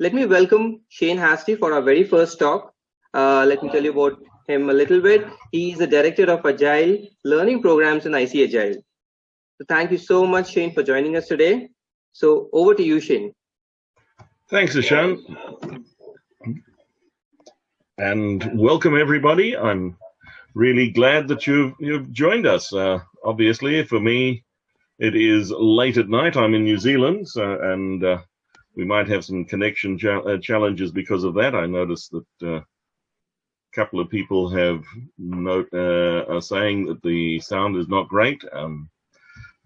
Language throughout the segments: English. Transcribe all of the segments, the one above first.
let me welcome Shane Hastie for our very first talk. Uh, let me tell you about him a little bit. He is the director of Agile learning programs in IC Agile. So thank you so much, Shane, for joining us today. So over to you, Shane. Thanks, Ashan. And welcome, everybody. I'm really glad that you've, you've joined us. Uh, obviously, for me, it is late at night. I'm in New Zealand, so, and uh, we might have some connection uh, challenges because of that. I noticed that uh, a couple of people have note, uh, are saying that the sound is not great. Um,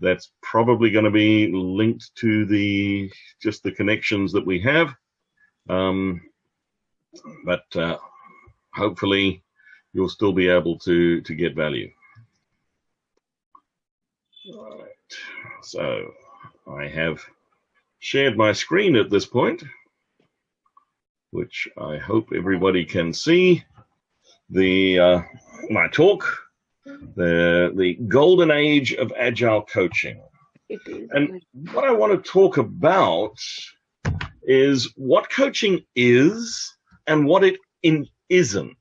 that's probably going to be linked to the just the connections that we have. Um, but uh, hopefully you'll still be able to to get value. All right. So I have shared my screen at this point, which I hope everybody can see. The uh, my talk, the the golden age of agile coaching, and what I want to talk about is what coaching is and what it in, isn't,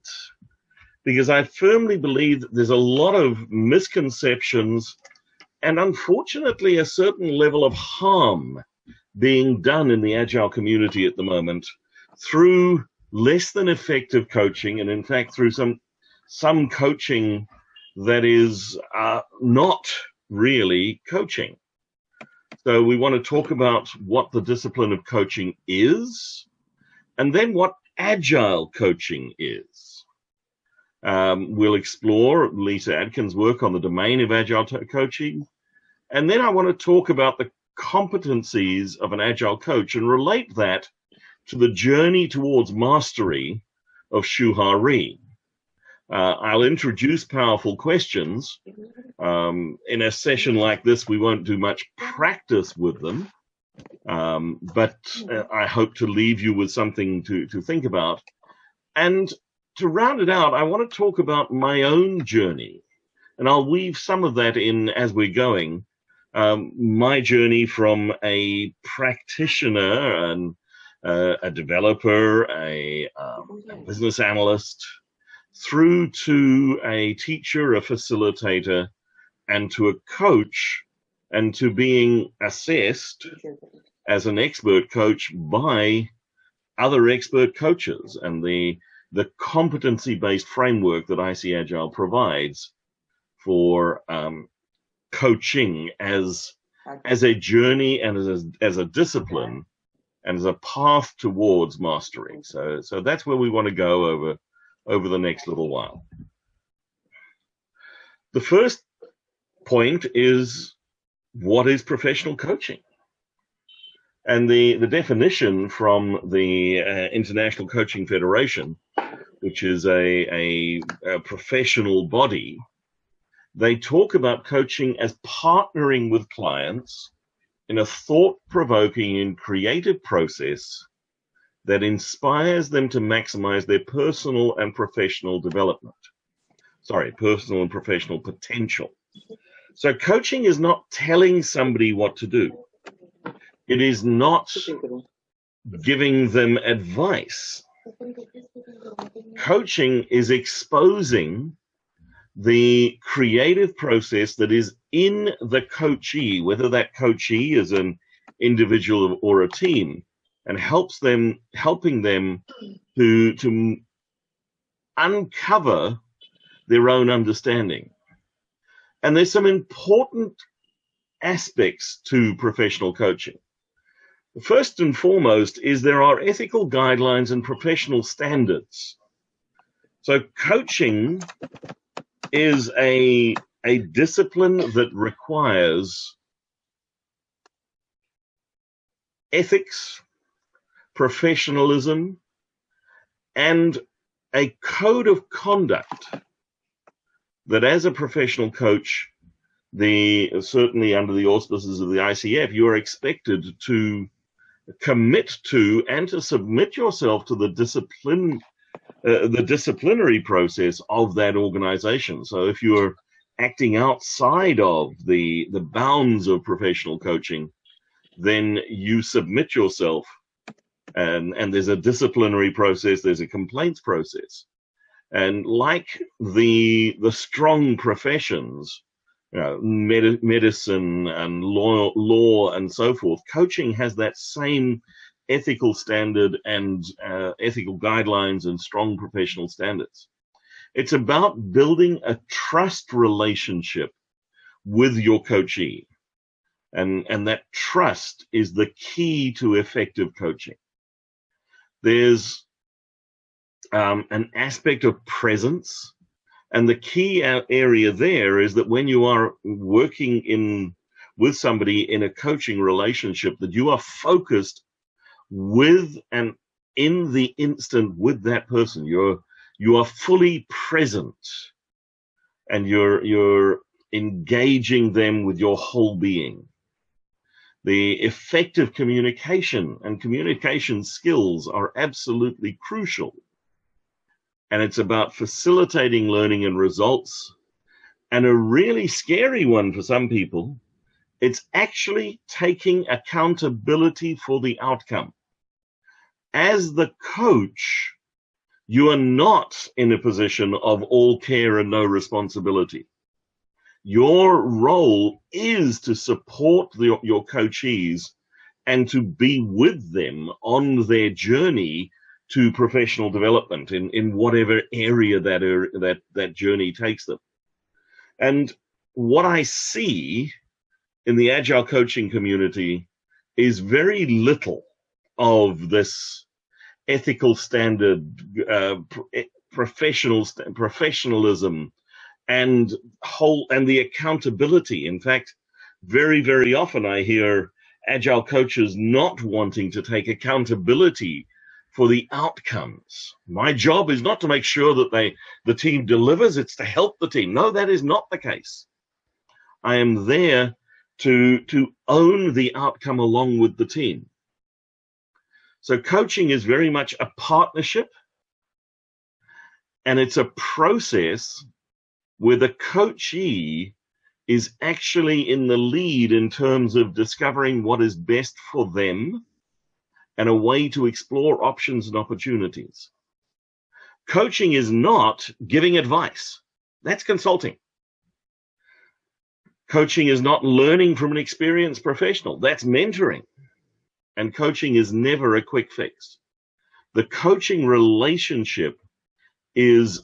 because I firmly believe that there's a lot of misconceptions and unfortunately a certain level of harm being done in the agile community at the moment through less than effective coaching and in fact through some some coaching that is uh, not really coaching. So we want to talk about what the discipline of coaching is and then what agile coaching is. Um, we'll explore lisa adkins work on the domain of agile coaching and then i want to talk about the competencies of an agile coach and relate that to the journey towards mastery of Shu Ha Ri. Uh, I'll introduce powerful questions. Um, in a session like this, we won't do much practice with them, um, but uh, I hope to leave you with something to, to think about. And to round it out, I want to talk about my own journey. And I'll weave some of that in as we're going um, my journey from a practitioner and uh, a developer, a, um, a, business analyst, through to a teacher, a facilitator, and to a coach, and to being assessed as an expert coach by other expert coaches and the the competency-based framework that IC Agile provides for um, coaching as as a journey and as a, as a discipline and as a path towards mastering. So so that's where we want to go over over the next little while. The first point is what is professional coaching? And the, the definition from the uh, International Coaching Federation, which is a, a, a professional body they talk about coaching as partnering with clients in a thought provoking and creative process that inspires them to maximize their personal and professional development. Sorry, personal and professional potential. So, coaching is not telling somebody what to do, it is not giving them advice. Coaching is exposing the creative process that is in the coachee, whether that coachee is an individual or a team, and helps them, helping them to, to uncover their own understanding. And there's some important aspects to professional coaching. First and foremost is there are ethical guidelines and professional standards. So coaching is a a discipline that requires ethics, professionalism, and a code of conduct that as a professional coach, the certainly under the auspices of the ICF, you are expected to commit to and to submit yourself to the discipline uh, the disciplinary process of that organization. So if you're acting outside of the the bounds of professional coaching, then you submit yourself and, and there's a disciplinary process, there's a complaints process. And like the, the strong professions, you know, med medicine and law, law and so forth, coaching has that same ethical standard and uh, ethical guidelines and strong professional standards. It's about building a trust relationship with your coachee. And, and that trust is the key to effective coaching. There's um, an aspect of presence. And the key area there is that when you are working in with somebody in a coaching relationship, that you are focused with and in the instant with that person. You're you are fully present and you're you're engaging them with your whole being. The effective communication and communication skills are absolutely crucial. And it's about facilitating learning and results. And a really scary one for some people, it's actually taking accountability for the outcome. As the coach, you are not in a position of all care and no responsibility. Your role is to support the, your coachees and to be with them on their journey to professional development in, in whatever area that, er, that, that journey takes them. And what I see in the agile coaching community is very little of this ethical standard, uh, professional professionalism, and whole and the accountability. In fact, very very often I hear agile coaches not wanting to take accountability for the outcomes. My job is not to make sure that they the team delivers; it's to help the team. No, that is not the case. I am there to to own the outcome along with the team. So coaching is very much a partnership and it's a process where the coachee is actually in the lead in terms of discovering what is best for them and a way to explore options and opportunities. Coaching is not giving advice. That's consulting. Coaching is not learning from an experienced professional. That's mentoring and coaching is never a quick fix. The coaching relationship is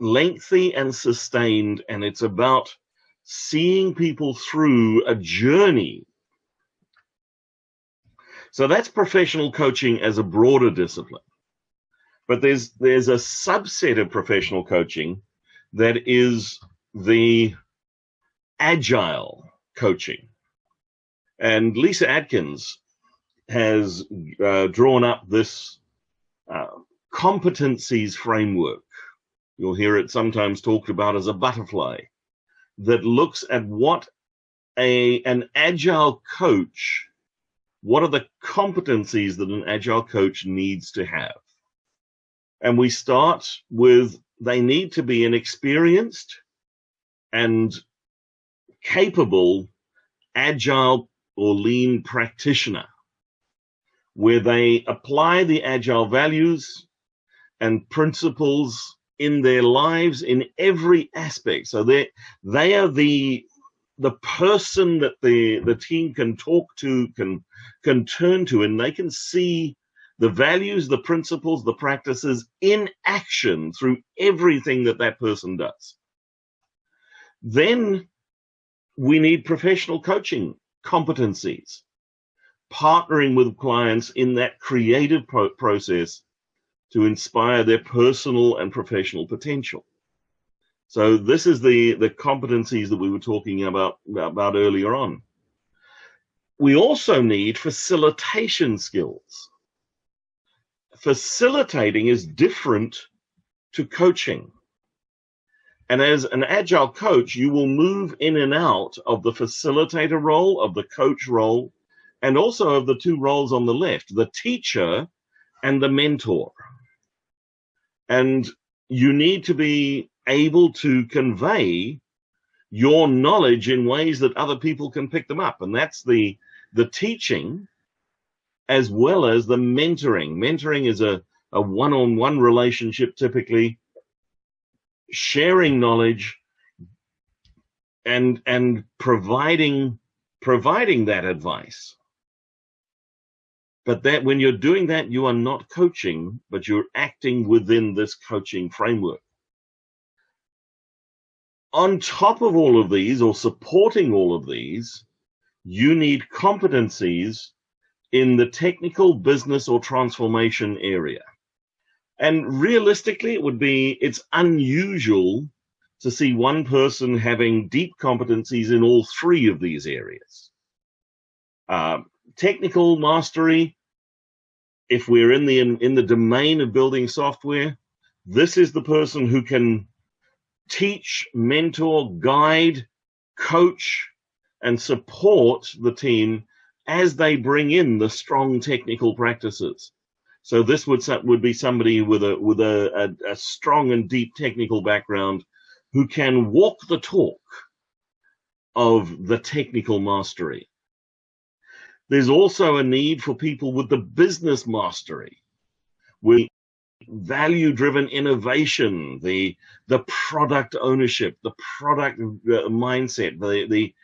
lengthy and sustained, and it's about seeing people through a journey. So that's professional coaching as a broader discipline. But there's there's a subset of professional coaching that is the agile coaching. And Lisa Adkins has uh, drawn up this uh, competencies framework. You'll hear it sometimes talked about as a butterfly that looks at what a an agile coach, what are the competencies that an agile coach needs to have? And we start with they need to be an experienced and capable agile or lean practitioner where they apply the agile values and principles in their lives in every aspect. So they they are the the person that the the team can talk to, can can turn to, and they can see the values, the principles, the practices in action through everything that that person does. Then we need professional coaching competencies partnering with clients in that creative pro process to inspire their personal and professional potential. So this is the, the competencies that we were talking about, about earlier on. We also need facilitation skills. Facilitating is different to coaching. And as an agile coach, you will move in and out of the facilitator role, of the coach role, and also of the two roles on the left, the teacher and the mentor. And you need to be able to convey your knowledge in ways that other people can pick them up. And that's the, the teaching as well as the mentoring. Mentoring is a, a one-on-one relationship typically, sharing knowledge and and providing providing that advice. But that when you're doing that, you are not coaching, but you're acting within this coaching framework. On top of all of these, or supporting all of these, you need competencies in the technical, business, or transformation area. And realistically, it would be, it's unusual to see one person having deep competencies in all three of these areas. Uh, technical mastery, if we're in the in, in the domain of building software, this is the person who can teach, mentor, guide, coach, and support the team as they bring in the strong technical practices. So this would would be somebody with a with a, a, a strong and deep technical background who can walk the talk of the technical mastery. There's also a need for people with the business mastery, with value-driven innovation, the the product ownership, the product uh, mindset, the the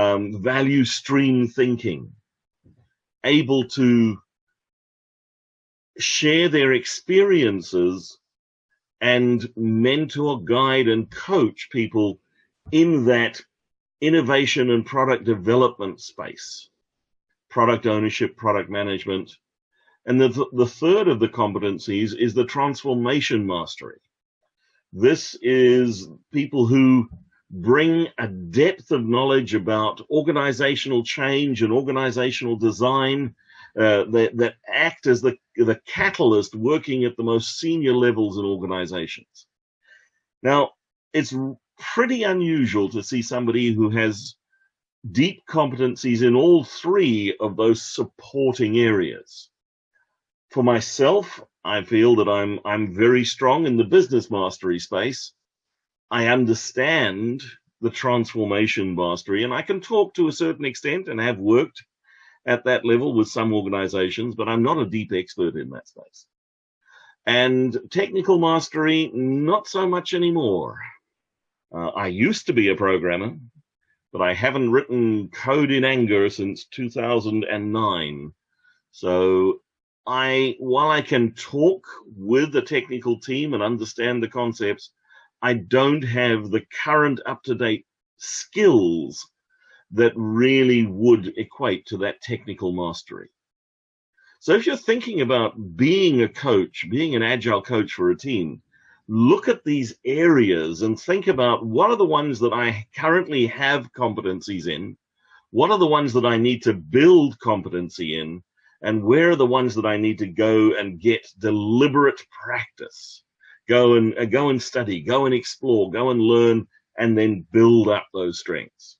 um, value stream thinking, able to share their experiences and mentor, guide, and coach people in that innovation and product development space, product ownership, product management. And the, the third of the competencies is the transformation mastery. This is people who bring a depth of knowledge about organizational change and organizational design uh, that, that act as the, the catalyst working at the most senior levels in organizations. Now, it's pretty unusual to see somebody who has deep competencies in all three of those supporting areas. For myself, I feel that I'm I'm very strong in the business mastery space. I understand the transformation mastery, and I can talk to a certain extent and have worked at that level with some organizations, but I'm not a deep expert in that space. And technical mastery, not so much anymore. Uh, I used to be a programmer, but I haven't written code in anger since 2009. So I, while I can talk with the technical team and understand the concepts, I don't have the current up-to-date skills that really would equate to that technical mastery. So if you're thinking about being a coach, being an agile coach for a team, look at these areas and think about what are the ones that I currently have competencies in, what are the ones that I need to build competency in, and where are the ones that I need to go and get deliberate practice. Go and uh, go and study, go and explore, go and learn, and then build up those strengths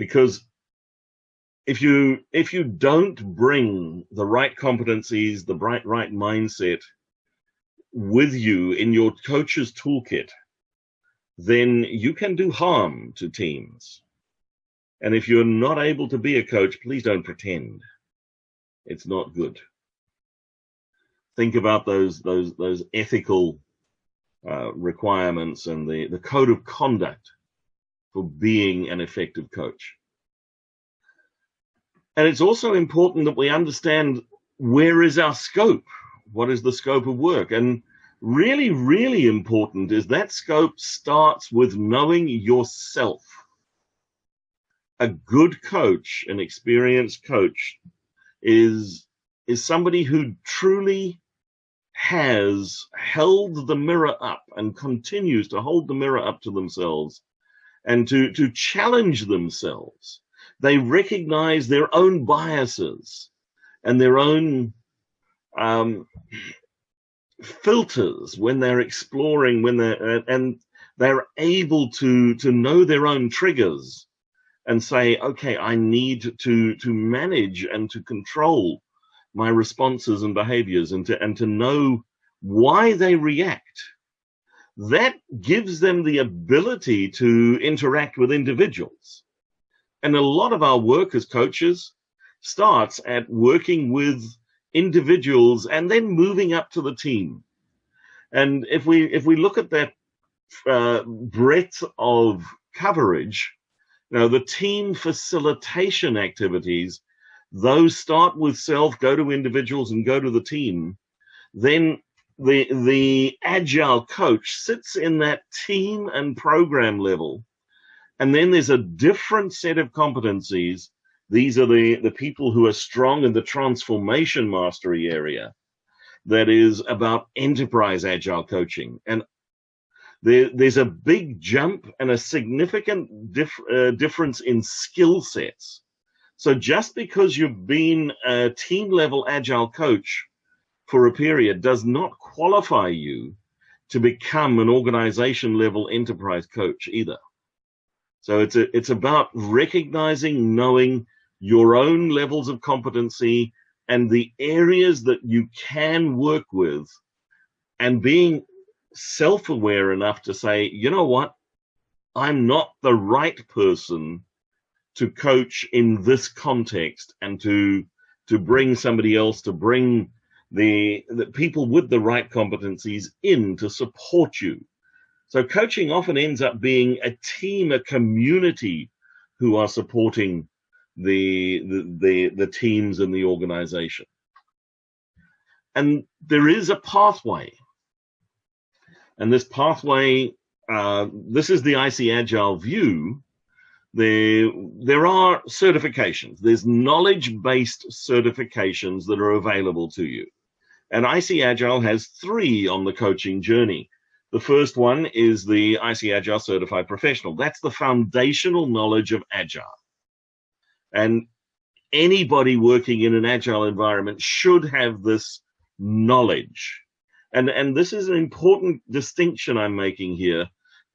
because if you if you don't bring the right competencies, the right right mindset with you in your coach's toolkit, then you can do harm to teams. And if you're not able to be a coach, please don't pretend. It's not good. Think about those those those ethical uh, requirements and the the code of conduct for being an effective coach. And it's also important that we understand where is our scope? What is the scope of work? And really, really important is that scope starts with knowing yourself. A good coach, an experienced coach, is, is somebody who truly has held the mirror up and continues to hold the mirror up to themselves and to, to challenge themselves. They recognize their own biases and their own um, filters when they're exploring, when they're, and they're able to, to know their own triggers and say, okay, I need to, to manage and to control my responses and behaviors and to, and to know why they react that gives them the ability to interact with individuals. And a lot of our work as coaches starts at working with individuals and then moving up to the team. And if we if we look at that uh, breadth of coverage, you know, the team facilitation activities, those start with self, go to individuals, and go to the team. Then the the agile coach sits in that team and program level and then there's a different set of competencies these are the the people who are strong in the transformation mastery area that is about enterprise agile coaching and there, there's a big jump and a significant dif uh, difference in skill sets so just because you've been a team level agile coach for a period does not qualify you to become an organization level enterprise coach either. So it's a, it's about recognizing, knowing your own levels of competency and the areas that you can work with and being self-aware enough to say, you know what, I'm not the right person to coach in this context and to to bring somebody else to bring the, the people with the right competencies in to support you. So coaching often ends up being a team, a community who are supporting the, the, the, teams and the organization. And there is a pathway. And this pathway, uh, this is the IC Agile view. There, there are certifications. There's knowledge-based certifications that are available to you. And IC Agile has three on the coaching journey. The first one is the IC Agile Certified Professional. That's the foundational knowledge of Agile. And anybody working in an Agile environment should have this knowledge. And, and this is an important distinction I'm making here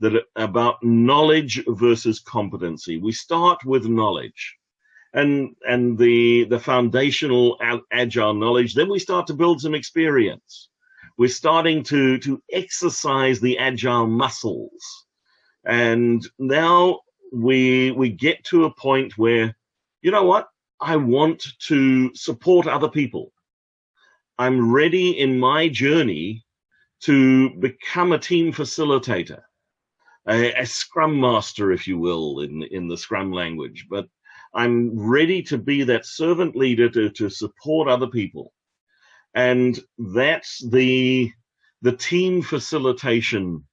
that about knowledge versus competency. We start with knowledge and and the the foundational agile knowledge then we start to build some experience we're starting to to exercise the agile muscles and now we we get to a point where you know what i want to support other people i'm ready in my journey to become a team facilitator a, a scrum master if you will in in the scrum language but I'm ready to be that servant leader to, to support other people. And that's the, the team facilitation.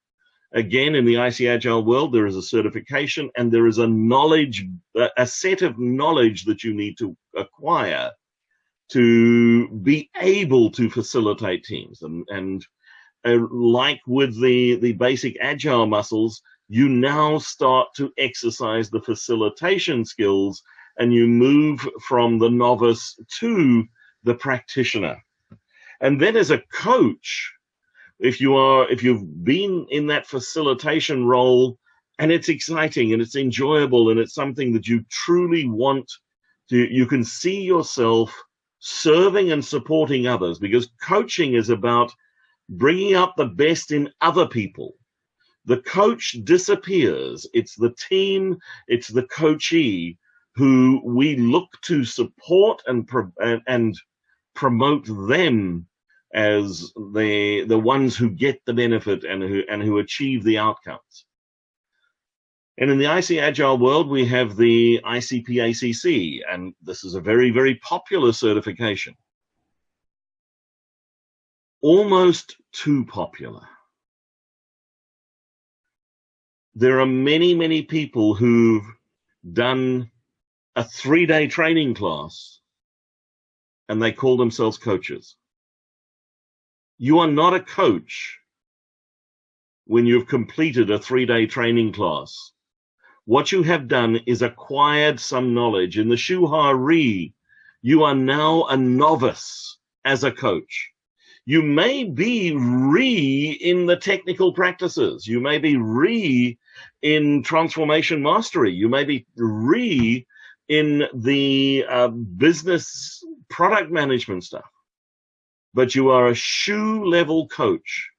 Again, in the IC Agile world, there is a certification and there is a knowledge, a set of knowledge that you need to acquire to be able to facilitate teams. And, and uh, like with the, the basic agile muscles, you now start to exercise the facilitation skills and you move from the novice to the practitioner. And then as a coach, if you are, if you've been in that facilitation role and it's exciting and it's enjoyable and it's something that you truly want to, you can see yourself serving and supporting others because coaching is about bringing out the best in other people the coach disappears. It's the team, it's the coachee who we look to support and, and, and promote them as the the ones who get the benefit and who and who achieve the outcomes. And in the IC Agile world, we have the ICP-ACC, and this is a very, very popular certification. Almost too popular there are many, many people who've done a three day training class and they call themselves coaches. You are not a coach when you've completed a three day training class. What you have done is acquired some knowledge. In the Shu Ha Ri, you are now a novice as a coach you may be Ri in the technical practices. You may be Ri in transformation mastery. You may be Ri in the uh, business product management stuff. But you are a Shu level coach.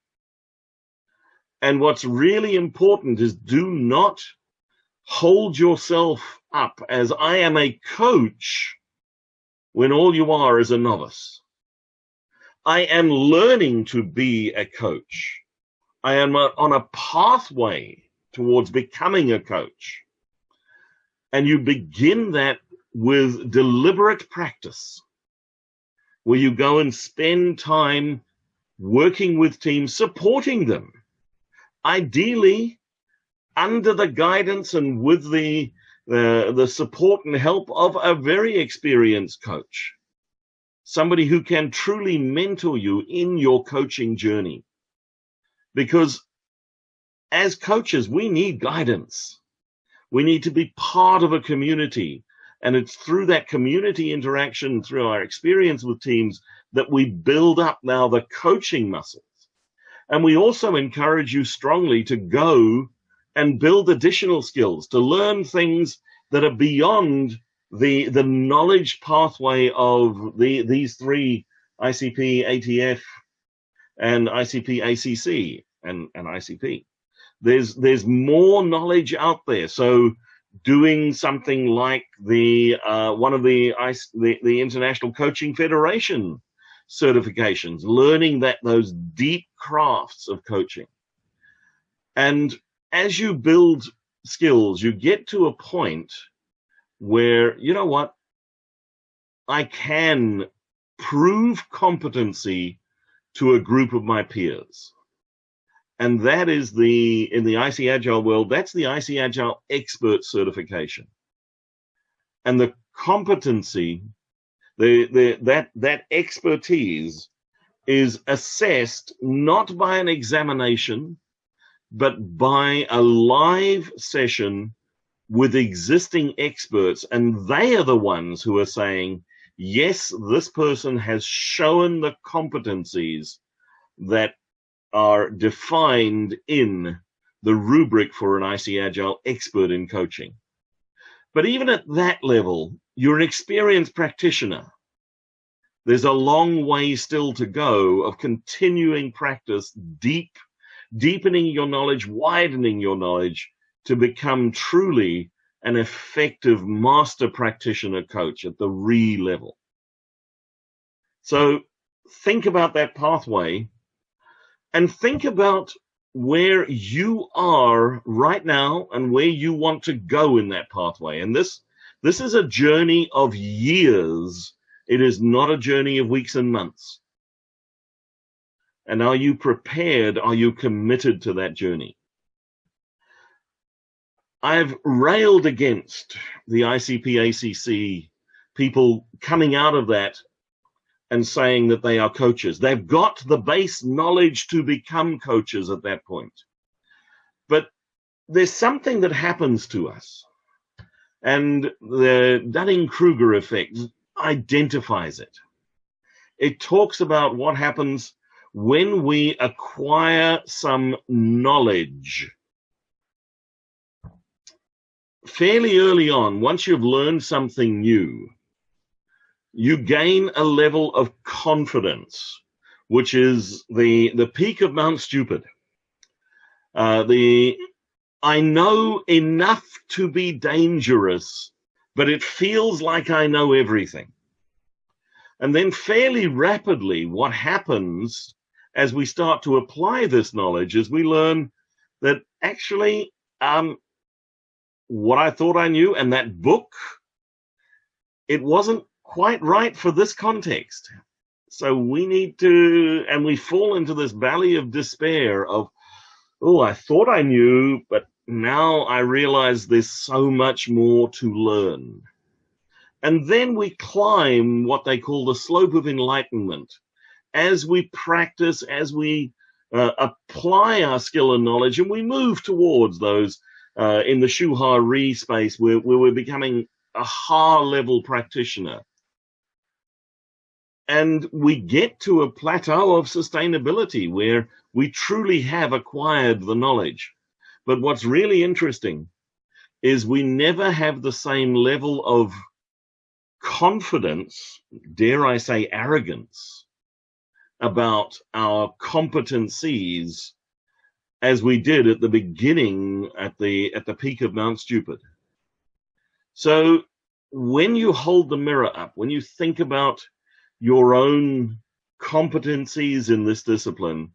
And what's really important is do not hold yourself up as I am a coach when all you are is a novice. I am learning to be a coach. I am uh, on a pathway towards becoming a coach. And you begin that with deliberate practice, where you go and spend time working with teams, supporting them. Ideally, under the guidance and with the uh, the support and help of a very experienced coach, somebody who can truly mentor you in your coaching journey. Because as coaches, we need guidance. We need to be part of a community. And it's through that community interaction, through our experience with teams, that we build up now the coaching muscles. And we also encourage you strongly to go and build additional skills, to learn things that are beyond the the knowledge pathway of the these three ICP, ATF, and ICP, ACC, and, and ICP. There's there's more knowledge out there. So doing something like the uh, one of the, the the International Coaching Federation certifications, learning that those deep crafts of coaching, and as you build skills, you get to a point where, you know what, I can prove competency to a group of my peers. And that is the, in the IC Agile world, that's the IC Agile expert certification. And the competency, the, the, that, that expertise is assessed not by an examination, but by a live session with existing experts. And they are the ones who are saying, yes, this person has shown the competencies that are defined in the rubric for an IC Agile expert in coaching. But even at that level, you'Ri an experienced practitioner. There's a long way still to go of continuing practice deep deepening your knowledge, widening your knowledge to become truly an effective master practitioner coach at the re level. So think about that pathway and think about where you are right now and where you want to go in that pathway. And this, this is a journey of years. It is not a journey of weeks and months. And are you prepared? Are you committed to that journey? I've railed against the ICP ACC people coming out of that and saying that they are coaches. They've got the base knowledge to become coaches at that point. But there's something that happens to us. And the Dunning Kruger effect identifies it. It talks about what happens when we acquire some knowledge fairly early on, once you've learned something new, you gain a level of confidence, which is the, the peak of Mount Stupid. Uh, the I know enough to be dangerous, but it feels like I know everything. And then fairly rapidly, what happens as we start to apply this knowledge is we learn that actually um, what I thought I knew and that book, it wasn't quite right for this context. So we need to, and we fall into this valley of despair of, oh, I thought I knew, but now I realize there's so much more to learn. And then we climb what they call the slope of enlightenment as we practice, as we uh, apply our skill and knowledge, and we move towards those uh, in the Shu Ha Ri space where, where we're becoming a Ha level practitioner. And we get to a plateau of sustainability where we truly have acquired the knowledge. But what's really interesting is we never have the same level of confidence, dare I say arrogance, about our competencies as we did at the beginning at the at the peak of Mount Stupid. So when you hold the mirror up, when you think about your own competencies in this discipline,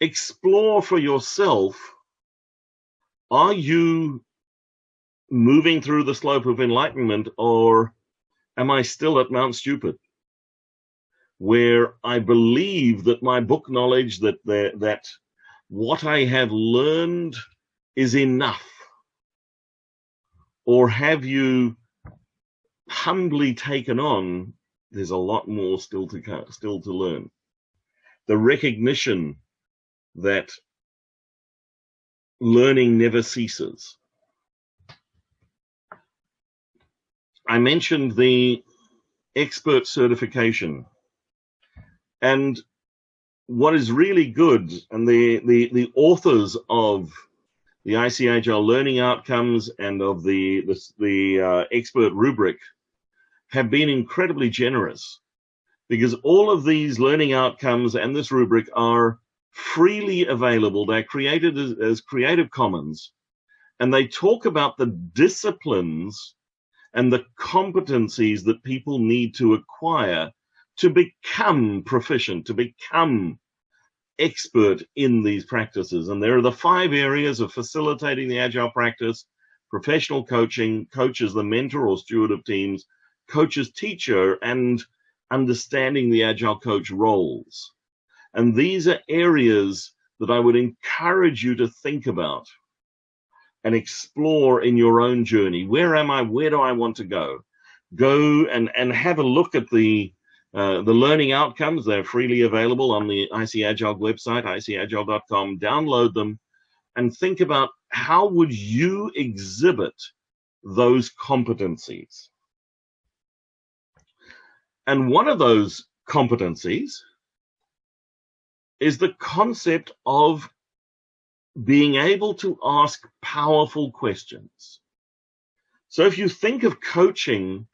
explore for yourself are you moving through the slope of enlightenment or am I still at Mount Stupid? Where I believe that my book knowledge, that the, that what I have learned is enough? Or have you humbly taken on, there's a lot more still to still to learn. The recognition that learning never ceases. I mentioned the expert certification. And what is really good, and the, the, the authors of the IC Agile learning outcomes and of the, the, the uh, expert rubric have been incredibly generous because all of these learning outcomes and this rubric are freely available. They're created as, as Creative Commons and they talk about the disciplines and the competencies that people need to acquire to become proficient, to become expert in these practices. And there are the five areas of facilitating the agile practice, professional coaching, coaches, the mentor or steward of teams, coaches, teacher, and understanding the agile coach roles. And these are areas that I would encourage you to think about and explore in your own journey. Where am I? Where do I want to go? Go and, and have a look at the uh, the learning outcomes. They're freely available on the IC Agile website, icagile.com. Download them and think about how would you exhibit those competencies. And one of those competencies is the concept of being able to ask powerful questions. So if you think of coaching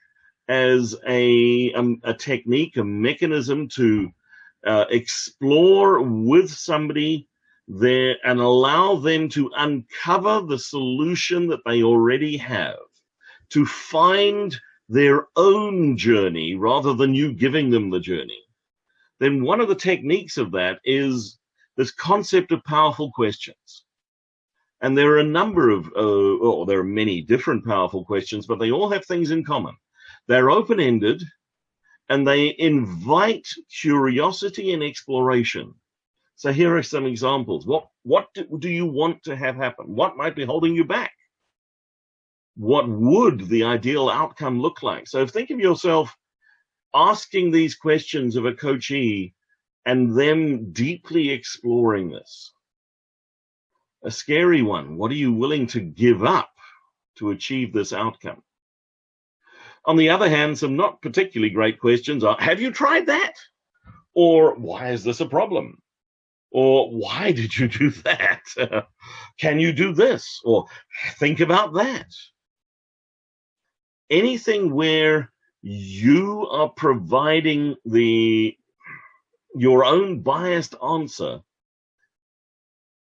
as a, um, a technique, a mechanism to uh, explore with somebody there and allow them to uncover the solution that they already have, to find their own journey rather than you giving them the journey. Then one of the techniques of that is this concept of powerful questions. And there are a number of, uh, there are many different powerful questions, but they all have things in common. They're open ended and they invite curiosity and exploration. So here are some examples. What, what do, do you want to have happen? What might be holding you back? What would the ideal outcome look like? So think of yourself asking these questions of a coachee and them deeply exploring this. A scary one. What are you willing to give up to achieve this outcome? On the other hand, some not particularly great questions are, have you tried that? Or why is this a problem? Or why did you do that? Can you do this? Or think about that. Anything where you are providing the your own biased answer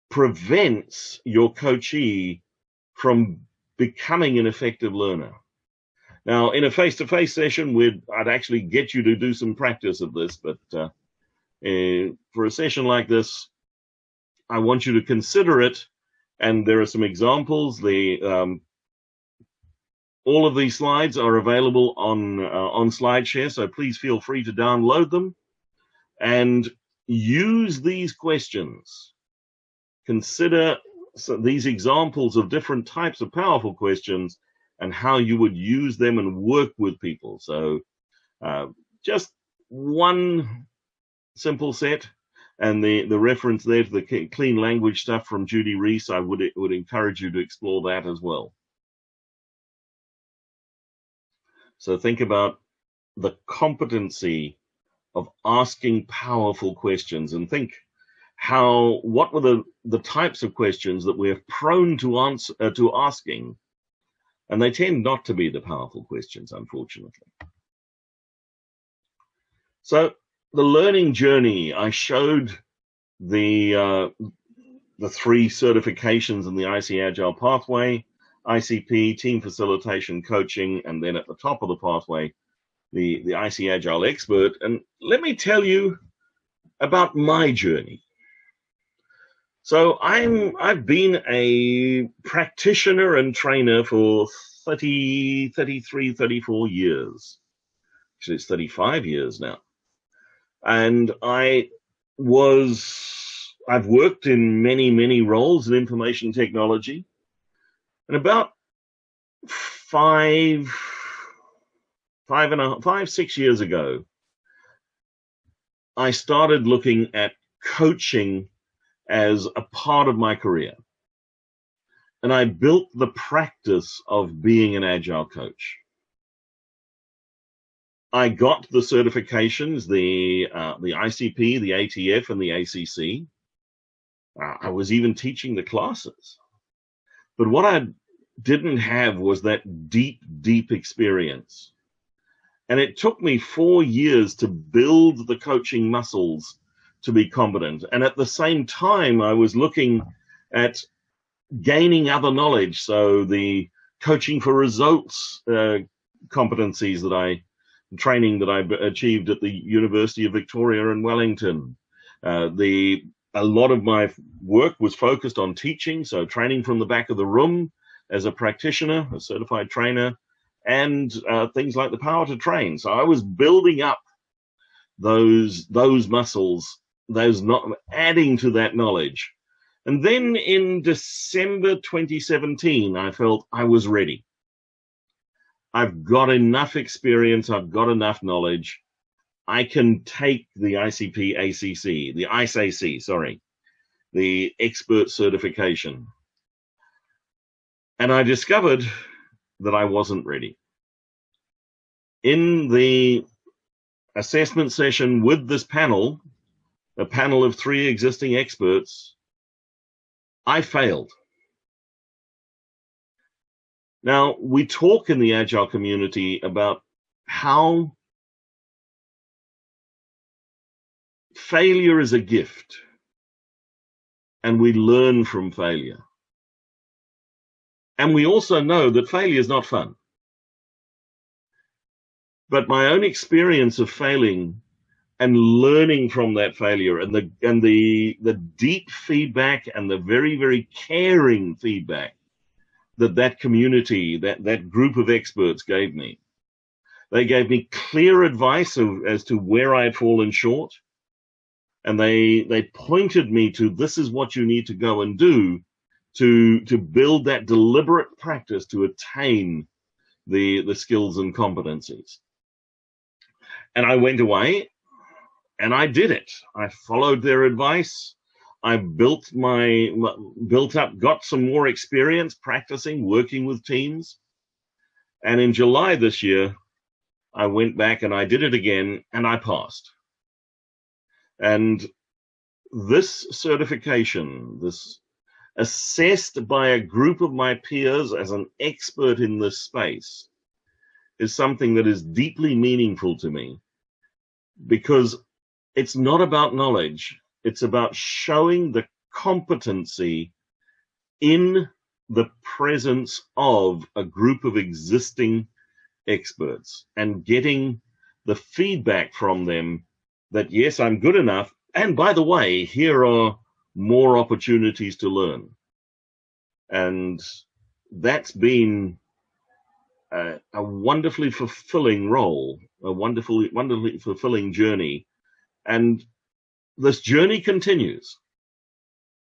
prevents your coachee from becoming an effective learner. Now, in a face-to-face session, we'd I'd actually get you to do some practice of this, but uh, uh, for a session like this, I want you to consider it. And there are some examples. The um, all of these slides are available on uh, on SlideShare, so please feel free to download them and use these questions. Consider these examples of different types of powerful questions and how you would use them and work with people. So uh, just one simple set and the, the reference there to the clean language stuff from Judy Rees, I would, would encourage you to explore that as well. So think about the competency of asking powerful questions and think how what were the the types of questions that we're prone to answer uh, to asking and they tend not to be the powerful questions, unfortunately. So the learning journey, I showed the uh, the three certifications in the IC Agile pathway. ICP, team facilitation, coaching, and then at the top of the pathway, the, the IC Agile expert. And let me tell you about my journey. So I'm I've been a practitioner and trainer for 30, 33, 34 years. Actually, it's 35 years now. And I was, I've worked in many, many roles in information technology. And about five, five and a five, six years ago, I started looking at coaching as a part of my career. And I built the practice of being an agile coach. I got the certifications, the uh, the ICP, the ATF, and the ACC. Uh, I was even teaching the classes. But what I didn't have was that deep, deep experience. And it took me four years to build the coaching muscles to be competent. And at the same time, I was looking at gaining other knowledge. So the coaching for results uh, competencies that I training that I achieved at the University of Victoria in Wellington. Uh, the a lot of my work was focused on teaching, so training from the back of the room as a practitioner, a certified trainer, and uh, things like the power to train. So I was building up those those muscles, those not adding to that knowledge. And then in December 2017, I felt I was ready. I've got enough experience, I've got enough knowledge. I can take the ICP ACC, the ICAC, sorry, the expert certification. And I discovered that I wasn't ready. In the assessment session with this panel, a panel of three existing experts, I failed. Now, we talk in the Agile community about how failure is a gift and we learn from failure. And we also know that failure is not fun. But my own experience of failing and learning from that failure and the and the the deep feedback and the very very caring feedback that that community that that group of experts gave me they gave me clear advice of, as to where i had fallen short and they they pointed me to this is what you need to go and do to to build that deliberate practice to attain the the skills and competencies. And i went away and i did it. I followed their advice. I built my built up got some more experience practicing working with teams. And in july this year i went back and i did it again and i passed and this certification this assessed by a group of my peers as an expert in this space is something that is deeply meaningful to me because it's not about knowledge, it's about showing the competency in the presence of a group of existing experts and getting the feedback from them that yes, I'm good enough. And by the way, here are more opportunities to learn. And that's been a, a wonderfully fulfilling role, a wonderfully, wonderfully fulfilling journey. And this journey continues.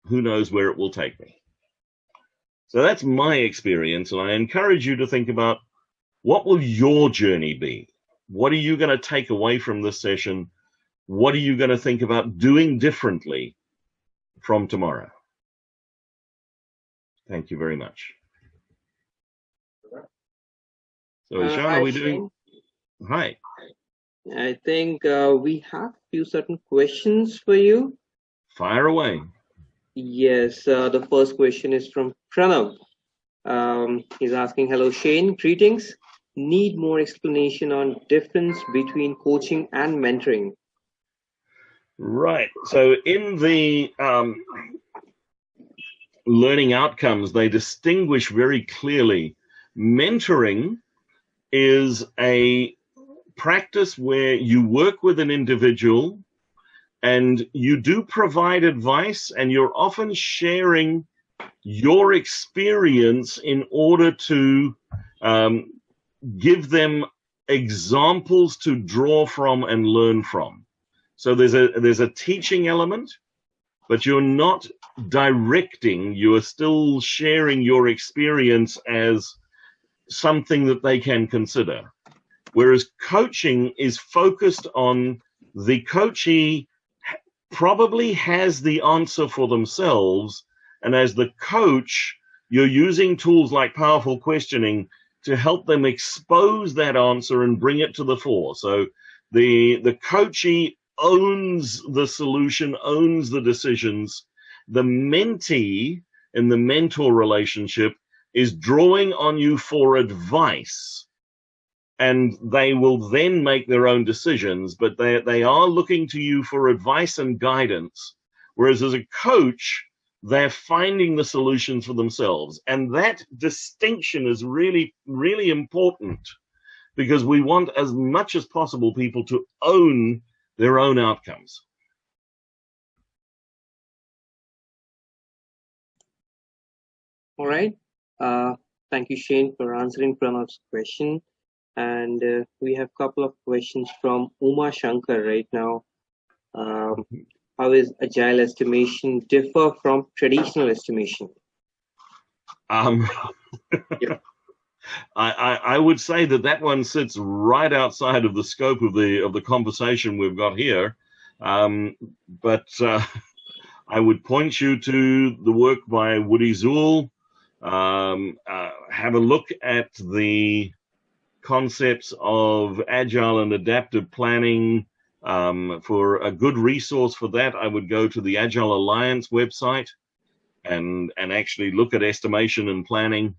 Who knows where it will take me? So that's my experience. And I encourage you to think about what will your journey be? What are you going to take away from this session? What are you going to think about doing differently from tomorrow. Thank you very much. So, uh, Sean, are we doing? Hi. I think uh, we have a few certain questions for you. Fire away. Yes, uh, the first question is from Pranav. Um, he's asking, hello, Shane, greetings. Need more explanation on difference between coaching and mentoring. Right. So in the um, learning outcomes, they distinguish very clearly. Mentoring is a practice where you work with an individual and you do provide advice and you're often sharing your experience in order to um, give them examples to draw from and learn from. So there's a there's a teaching element, but you're not directing. You are still sharing your experience as something that they can consider. Whereas coaching is focused on the coachee probably has the answer for themselves. And as the coach, you're using tools like powerful questioning to help them expose that answer and bring it to the fore. So the, the coachee owns the solution, owns the decisions. The mentee in the mentor relationship is drawing on you for advice and they will then make their own decisions, but they, they are looking to you for advice and guidance. Whereas as a coach, they're finding the solutions for themselves. And that distinction is really, really important because we want as much as possible people to own their own outcomes. All right. Uh, thank you, Shane, for answering Pranav's question. And uh, we have a couple of questions from Uma Shankar right now. Um, how is agile estimation differ from traditional estimation? Um, yeah. I, I, would say that that one sits right outside of the scope of the of the conversation we've got here. Um, but uh, I would point you to the work by Woody Zuill. Um, uh, have a look at the concepts of agile and adaptive planning. Um, for a good resource for that, I would go to the Agile Alliance website and and actually look at estimation and planning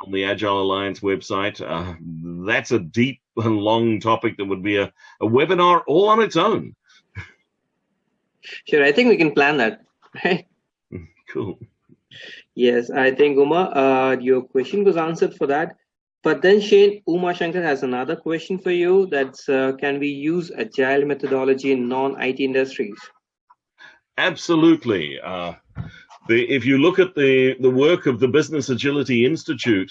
on the Agile Alliance website. Uh, that's a deep and long topic that would be a, a webinar all on its own. Sure, I think we can plan that, right? Cool. Yes, I think Uma, uh, your question was answered for that. But then Shane, Uma Shankar has another question for you. That's uh, can we use agile methodology in non-IT industries? Absolutely. Uh, the, if you look at the, the work of the Business Agility Institute,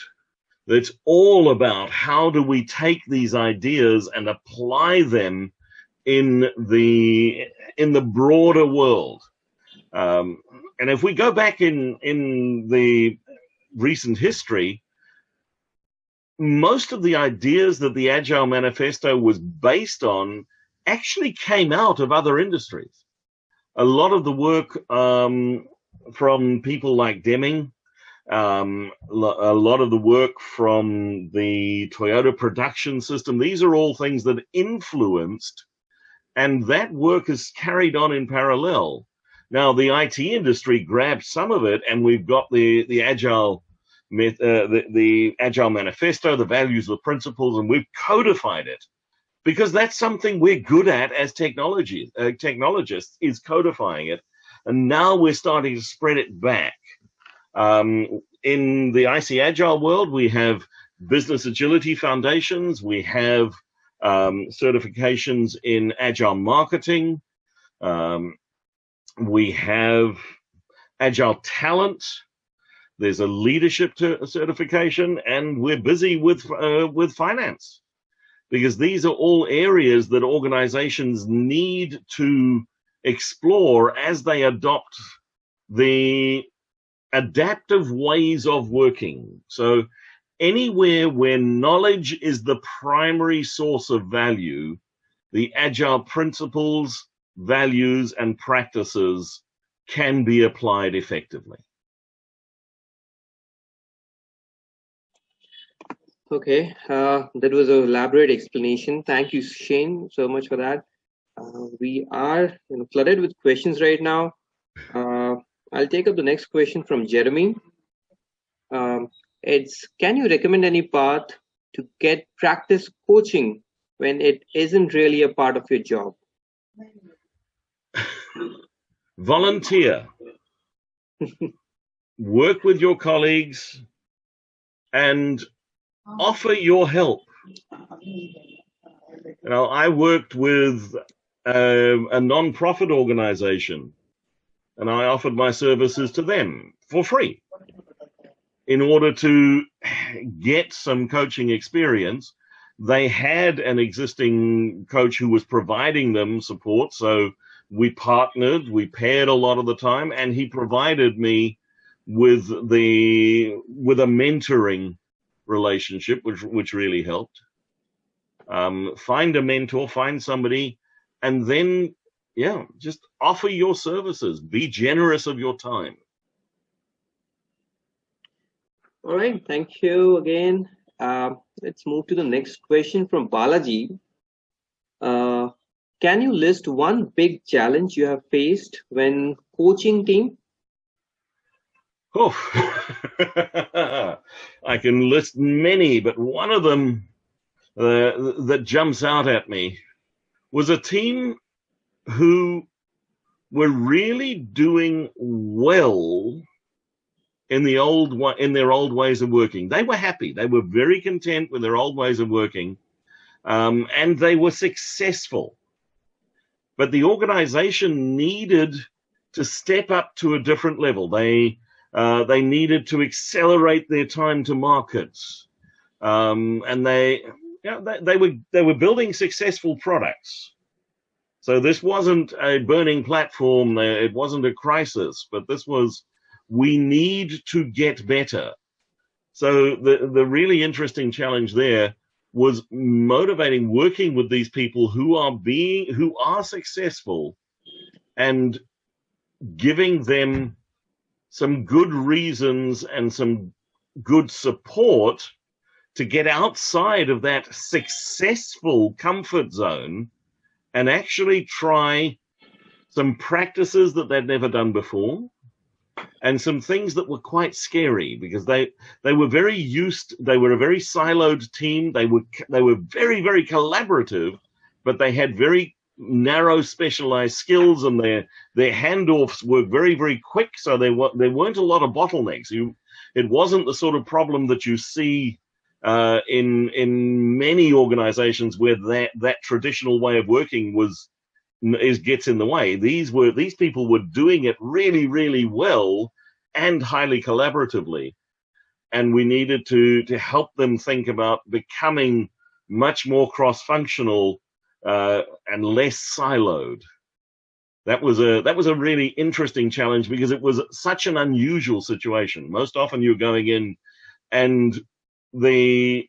it's all about how do we take these ideas and apply them in the in the broader world. Um, and if we go back in in the recent history, most of the ideas that the Agile Manifesto was based on actually came out of other industries. A lot of the work um, from people like Deming, um, a lot of the work from the Toyota production system, these are all things that influenced, and that work is carried on in parallel. Now, the IT industry grabbed some of it, and we've got the, the Agile uh, the, the Agile Manifesto, the values, the principles, and we've codified it because that's something we're good at as technology uh, technologists is codifying it, and now we're starting to spread it back. Um, in the IC Agile world, we have business agility foundations, we have um, certifications in agile marketing, um, we have agile talent, there's a leadership certification, and we're busy with uh, with finance. Because these are all areas that organizations need to explore as they adopt the adaptive ways of working. So anywhere where knowledge is the primary source of value, the agile principles, values, and practices can be applied effectively. Okay, uh, that was a elaborate explanation. Thank you, Shane, so much for that. Uh, we are you know, flooded with questions right now. Uh, I'll take up the next question from Jeremy. Um, it's can you recommend any path to get practice coaching when it isn't really a part of your job? Volunteer. work with your colleagues, and offer your help. You know, I worked with um, a non-profit organization and I offered my services to them for free in order to get some coaching experience. They had an existing coach who was providing them support. So we partnered, we paired a lot of the time, and he provided me with the with a mentoring relationship, which which really helped. Um, find a mentor, find somebody, and then yeah, just offer your services. Be generous of your time. All right, thank you again. Uh, let's move to the next question from Balaji. Uh, can you list one big challenge you have faced when coaching team? Oh, I can list many, but one of them uh, that jumps out at me was a team who were really doing well in the old in their old ways of working. They were happy. They were very content with their old ways of working, um, and they were successful. But the organization needed to step up to a different level. They uh, they needed to accelerate their time to markets, um, and they, you know, they they were they were building successful products. So this wasn't a burning platform. Uh, it wasn't a crisis, but this was we need to get better. So the, the really interesting challenge there was motivating working with these people who are being, who are successful and giving them some good reasons and some good support to get outside of that successful comfort zone and actually try some practices that they'd never done before and some things that were quite scary because they they were very used they were a very siloed team. They were they were very very collaborative but they had very narrow specialized skills and their their handoffs were very very quick. So they were there weren't a lot of bottlenecks. You it wasn't the sort of problem that you see uh, in in many organizations where that that traditional way of working was is gets in the way. These were these people were doing it really, really well and highly collaboratively, and we needed to to help them think about becoming much more cross-functional uh, and less siloed. That was a that was a really interesting challenge because it was such an unusual situation. Most often you're going in and the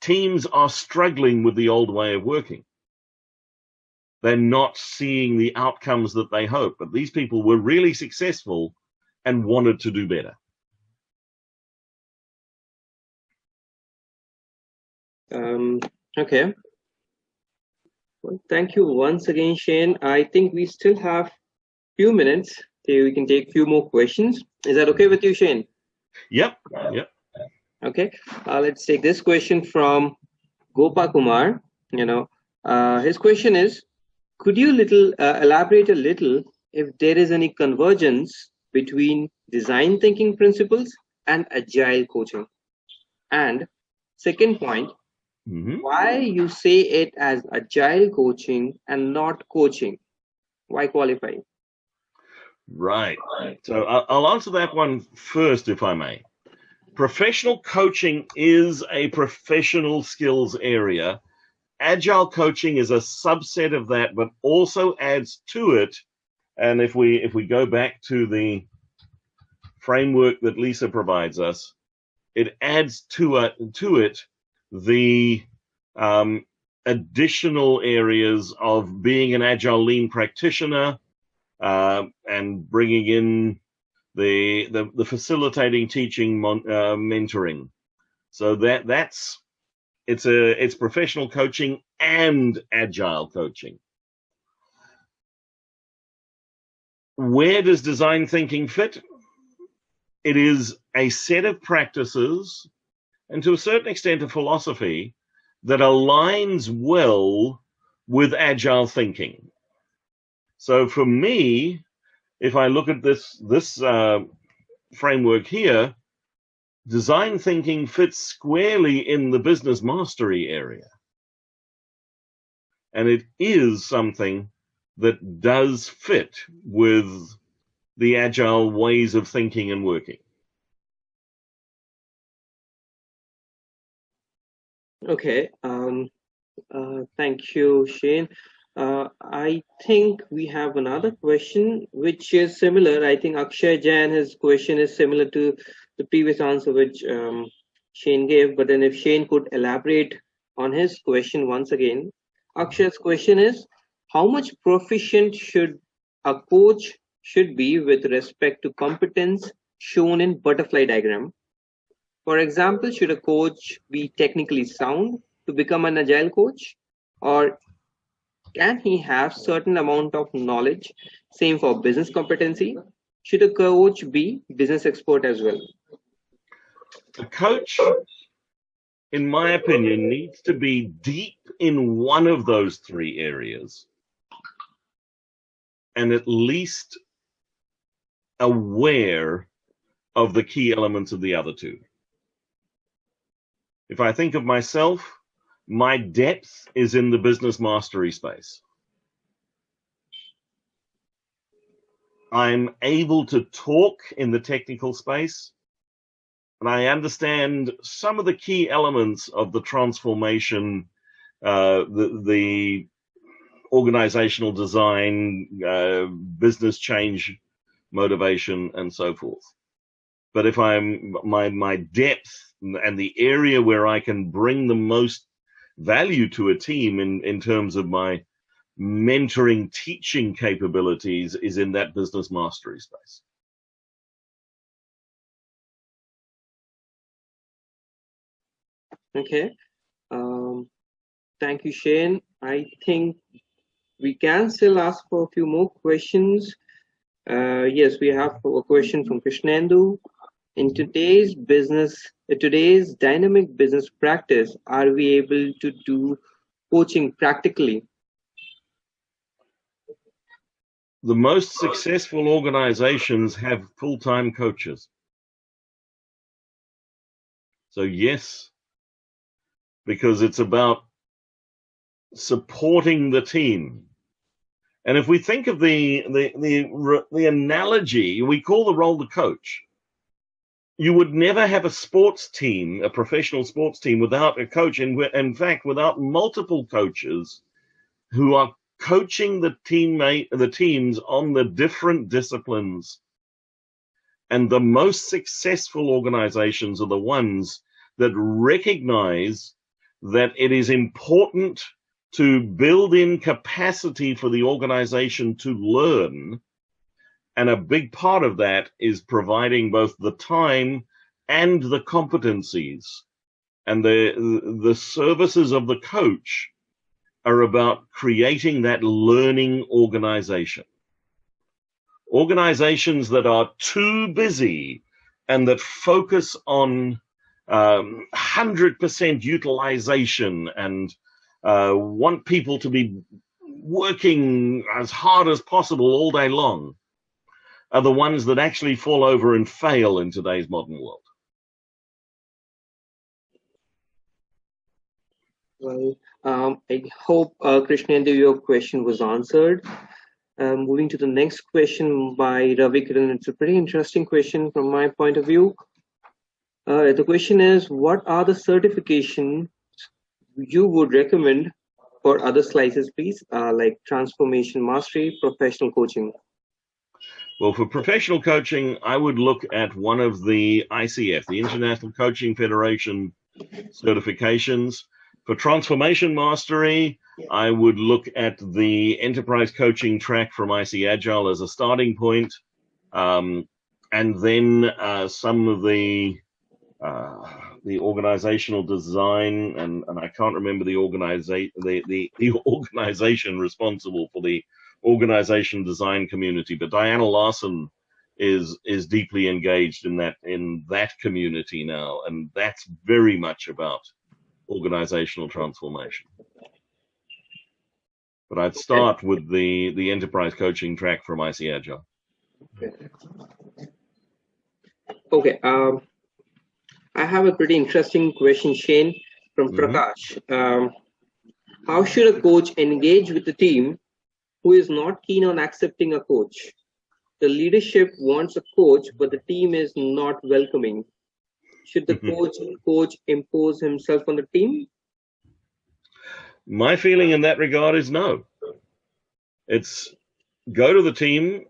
teams are struggling with the old way of working they're not seeing the outcomes that they hope. But these people were really successful and wanted to do better. Um, okay. Well, thank you once again, Shane. I think we still have few minutes. Okay, we can take a few more questions. Is that okay with you, Shane? Yep. Yep. Okay. Uh, let's take this question from Gopa Kumar. You know, uh, his question is, could you little uh, elaborate a little if there is any convergence between design thinking principles and agile coaching? And second point, mm -hmm. why you say it as agile coaching and not coaching? Why qualify? Right. So I'll answer that one first, if I may. Professional coaching is a professional skills area agile coaching is a subset of that, but also adds to it. And if we if we go back to the framework that Lyssa provides us, it adds to it to it the um, additional areas of being an agile lean practitioner uh, and bringing in the, the, the facilitating teaching mon, uh, mentoring. So that that's it's a it's professional coaching and agile coaching. Where does design thinking fit? It is a set of practices and to a certain extent a philosophy that aligns well with agile thinking. So for me, if I look at this this uh, framework here, design thinking fits squarely in the business mastery area. And it is something that does fit with the agile ways of thinking and working. Okay. Um, uh, thank you, Shane. Uh, I think we have another question which is similar. I think Akshay Jain, his question is similar to the previous answer which um, Shane gave. But then if Shane could elaborate on his question once again. Akshay's question is, how much proficient should a coach should be with respect to competence shown in butterfly diagram? For example, should a coach be technically sound to become an agile coach? Or can he have certain amount of knowledge? Same for business competency. Should a coach be business expert as well? A coach, in my opinion, needs to be deep in one of those three areas and at least aware of the key elements of the other two. If I think of myself, my depth is in the business mastery space. I'm able to talk in the technical space, and I understand some of the key elements of the transformation, uh, the, the organizational design, uh, business change, motivation, and so forth. But if I'm my my depth and the area where I can bring the most value to a team in, in terms of my mentoring teaching capabilities is in that business mastery space. Okay. Um, thank you, Shane. I think we can still ask for a few more questions. Uh, yes, we have a question from Krishnendu. In today's business, today's dynamic business practice, are we able to do coaching practically? The most successful organizations have full-time coaches. So yes, because it's about supporting the team. And if we think of the, the, the, the analogy, we call the role the coach you would never have a sports team, a professional sports team, without a coach. And in fact, without multiple coaches who are coaching the teammate, the teams on the different disciplines. And the most successful organizations are the ones that recognize that it is important to build in capacity for the organization to learn and a big part of that is providing both the time and the competencies. And the, the services of the coach are about creating that learning organization. Organizations that are too busy and that focus on um, 100% utilization and uh, want people to be working as hard as possible all day long are the ones that actually fall over and fail in today's modern world. Well, um, I hope, uh, Krishnendu, your question was answered. Um, moving to the next question by Ravi Kiran. It's a pretty interesting question from my point of view. Uh, the question is, what are the certifications you would recommend for other slices, please, uh, like transformation mastery, professional coaching? Well, for professional coaching, I would look at one of the ICF, the International Coaching Federation certifications. For transformation mastery, I would look at the enterprise coaching track from IC Agile as a starting point. Um, and then uh, some of the uh, the organizational design and, and I can't remember the organization the, the, the organization responsible for the organization design community, but Diana Larsen is is deeply engaged in that in that community now, and that's very much about organizational transformation. But I'd start with the the enterprise coaching track from IC Agile. Okay. Um, I have a pretty interesting question, Shane, from Mhm. Prakash. Um, how should a coach engage with the team who is not keen on accepting a coach? The leadership wants a coach, but the team is not welcoming. Should the Mhm. coach coach impose himself on the team? My feeling in that regard is no. It's go to the team.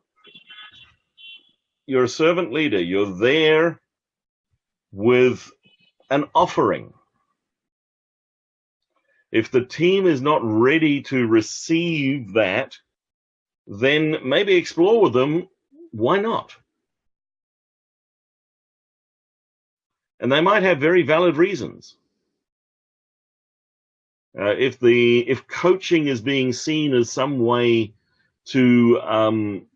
You're a servant leader. You're there with an offering. If the team is not ready to receive that, then maybe explore with them why not? And they might have very valid reasons. Uh, if the if coaching is being seen as some way to um,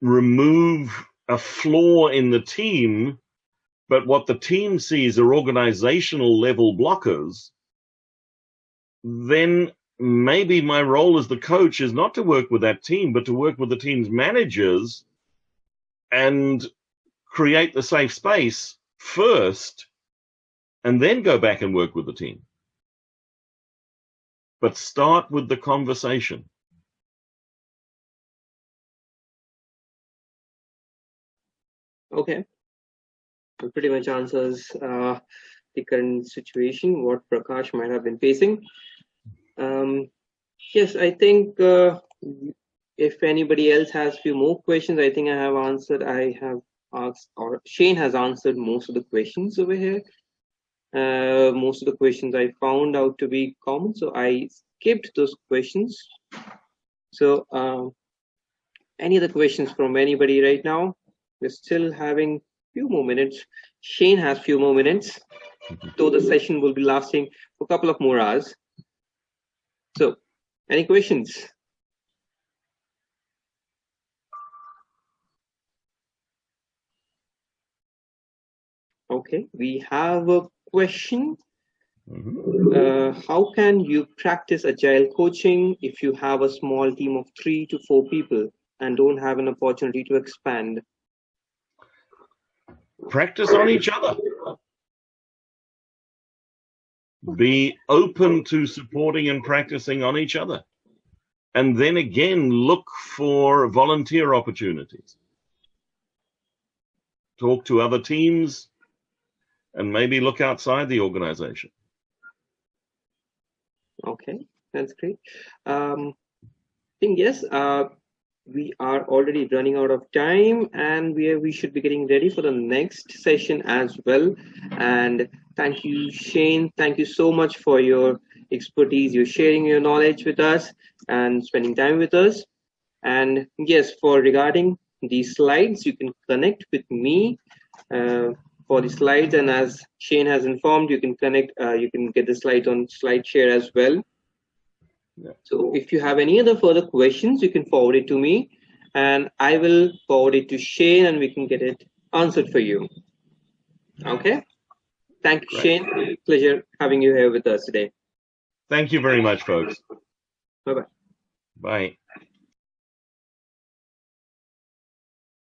remove a flaw in the team, but what the team sees are organizational level blockers, then maybe my role as the coach is not to work with that team, but to work with the team's managers and create the safe space first and then go back and work with the team. But start with the conversation. Okay. Pretty much answers uh, the current situation, what Prakash might have been facing. Um, yes, I think uh, if anybody else has few more questions, I think I have answered. I have asked, or Shane has answered most of the questions over here. Uh, most of the questions I found out to be common, so I skipped those questions. So, um, any other questions from anybody right now? We're still having few more minutes. Shane has few more minutes, though the session will be lasting for a couple of more hours. So, any questions? Okay, we have a question. Mhm. Uh, how can you practice agile coaching if you have a small team of three to four people and don't have an opportunity to expand? Practice on each other. Be open to supporting and practicing on each other. And then again, look for volunteer opportunities. Talk to other teams and maybe look outside the organization. Okay, that's great. Um, I think yes, uh, we are already running out of time and we, are, we should be getting ready for the next session as well. And thank you, Shane. Thank you so much for your expertise. You're sharing your knowledge with us and spending time with us. And yes, for regarding these slides, you can connect with me uh, for the slides. And as Shane has informed, you can connect, uh, you can get the slide on SlideShare as well. Yeah. So if you have any other further questions, you can forward it to me and I will forward it to Shane and we can get it answered for you. Okay. Thank you, Great. Shane. Pleasure having you here with us today. Thank you very much, folks. Bye-bye. Bye.